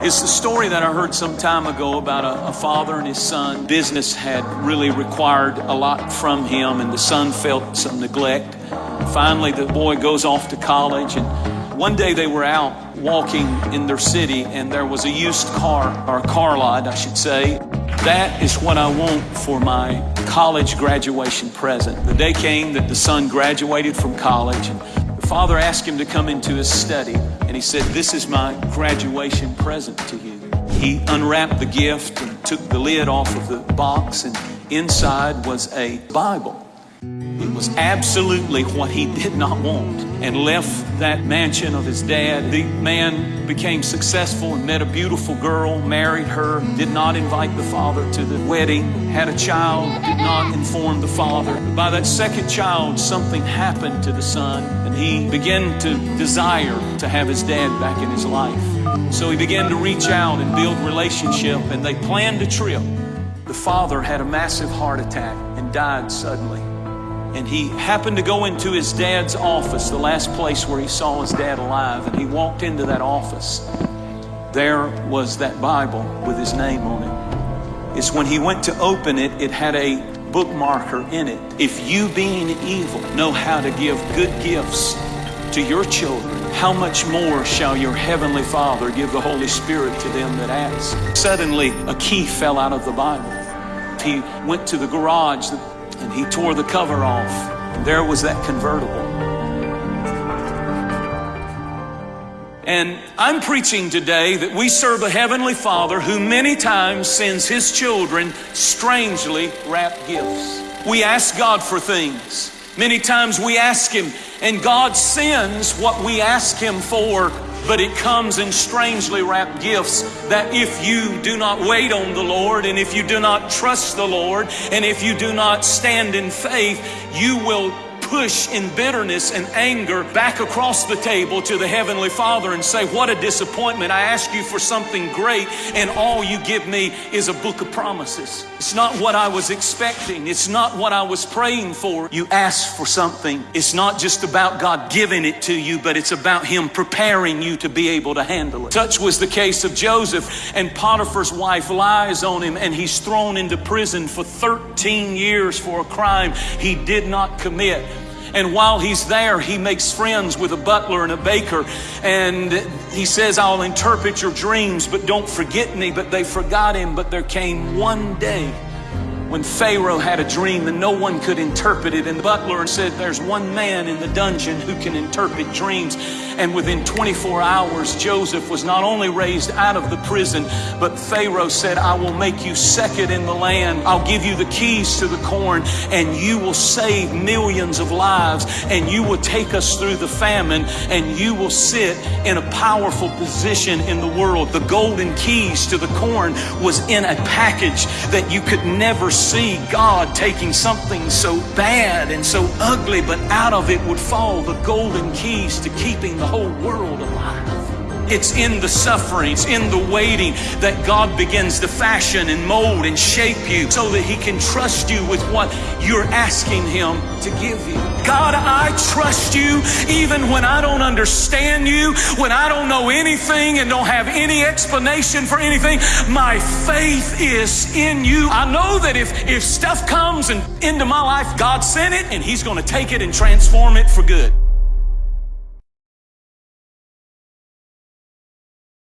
It's the story that I heard some time ago about a, a, father and his son. Business had really required a lot from him, and the son felt some neglect. Finally, the boy goes off to college, and one day they were out walking in their city, and there was a used car, or a car lot, I should say. That is what I want for my college graduation present. The day came that the son graduated from college, and the father asked him to come into his study. And he said, This is my graduation present to you. He unwrapped the gift and took the lid off of the box, and inside was a Bible. It was absolutely what he did not want and left that mansion of his dad. The man became successful and met a beautiful girl, married her, did not invite the father to the wedding, had a child, did not inform the father. By that second child, something happened to the son, and he began to desire to have his dad back in his life. So he began to reach out and build relationship, and they planned a trip. The father had a massive heart attack and died suddenly and he happened to go into his dad's office, the last place where he saw his dad alive, and he walked into that office. There was that Bible with his name on it. It's when he went to open it, it had a bookmarker in it. If you, being evil, know how to give good gifts to your children, how much more shall your heavenly Father give the Holy Spirit to them that ask? Suddenly, a key fell out of the Bible. He went to the garage and he tore the cover off. And there was that convertible. And I'm preaching today that we serve a Heavenly Father who many times sends His children strangely wrapped gifts. We ask God for things. Many times we ask Him, and God sends what we ask Him for but it comes in strangely wrapped gifts that if you do not wait on the Lord and if you do not trust the Lord and if you do not stand in faith, you will push in bitterness and anger back across the table to the Heavenly Father and say, What a disappointment. I ask you for something great, and all you give me is a book of promises. It's not what I was expecting, it's not what I was praying for. You ask for something. It's not just about God giving it to you, but it's about Him preparing you to be able to handle it. Such was the case of Joseph, and Potiphar's wife lies on him, and he's thrown into prison for 13 years for a crime he did not commit. And while he's there, he makes friends with a butler and a baker. And he says, I'll interpret your dreams, but don't forget me. But they forgot him. But there came one day when Pharaoh had a dream and no one could interpret it. And the butler said, There's one man in the dungeon who can interpret dreams. And within 24 hours, Joseph was not only raised out of the prison, but Pharaoh said, I will make you second in the land. I'll give you the keys to the corn, and you will save millions of lives, and you will take us through the famine, and you will sit in a powerful position in the world. The golden keys to the corn was in a package that you could never see God taking something so bad and so ugly, but out of it would fall the golden keys to keeping the whole world alive. It's in the suffering, it's in the waiting that God begins to fashion and mold and shape you so that He can trust you with what you're asking Him to give you. God, I trust you even when I don't understand you, when I don't know anything and don't have any explanation for anything. My faith is in you. I know that if, if stuff comes and into my life, God sent it and He's going to take it and transform it for good.